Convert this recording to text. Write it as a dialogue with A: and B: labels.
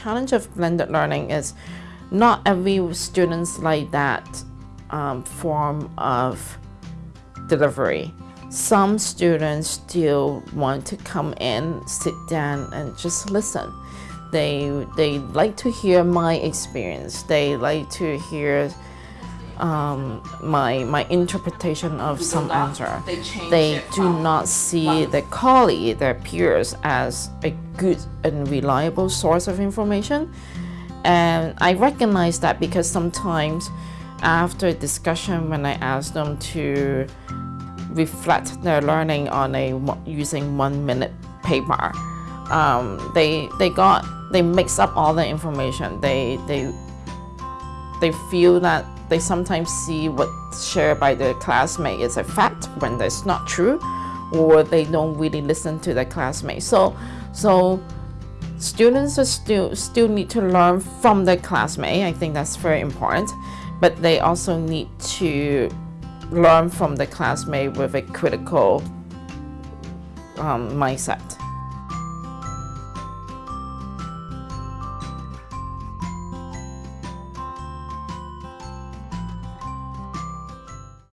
A: challenge of blended learning is not every students like that um, form of delivery. Some students still want to come in, sit down, and just listen. They they like to hear my experience. They like to hear um, my my interpretation of some answer. They do not see their colleague, their peers, as a good and reliable source of information. And I recognize that because sometimes after a discussion, when I ask them to reflect their learning on a using one minute paper, um, they they got they mix up all the information. They they they feel that they sometimes see what's shared by their classmate is a fact when that's not true, or they don't really listen to their classmates. So, so students are still still need to learn from their classmate. I think that's very important, but they also need to learn from the classmate with a critical um, mindset.